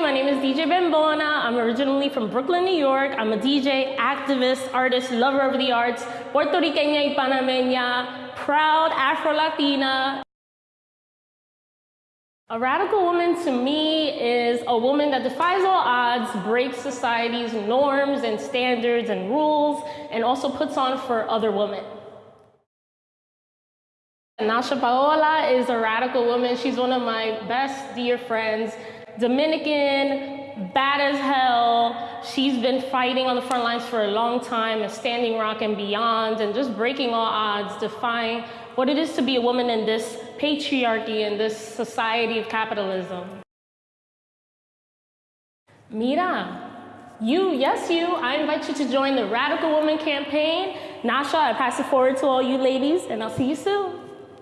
DJ Bambona. I'm originally from Brooklyn, New York. I'm a DJ, activist, artist, lover of the arts, Puerto Riqueña y Panameña, proud Afro-Latina. A radical woman to me is a woman that defies all odds, breaks society's norms and standards and rules, and also puts on for other women. Nasha Paola is a radical woman. She's one of my best dear friends. Dominican, bad as hell. She's been fighting on the front lines for a long time, a standing rock and beyond, and just breaking all odds, defying what it is to be a woman in this patriarchy, in this society of capitalism. Mira, you, yes, you, I invite you to join the Radical Woman campaign. Nasha, I pass it forward to all you ladies, and I'll see you soon.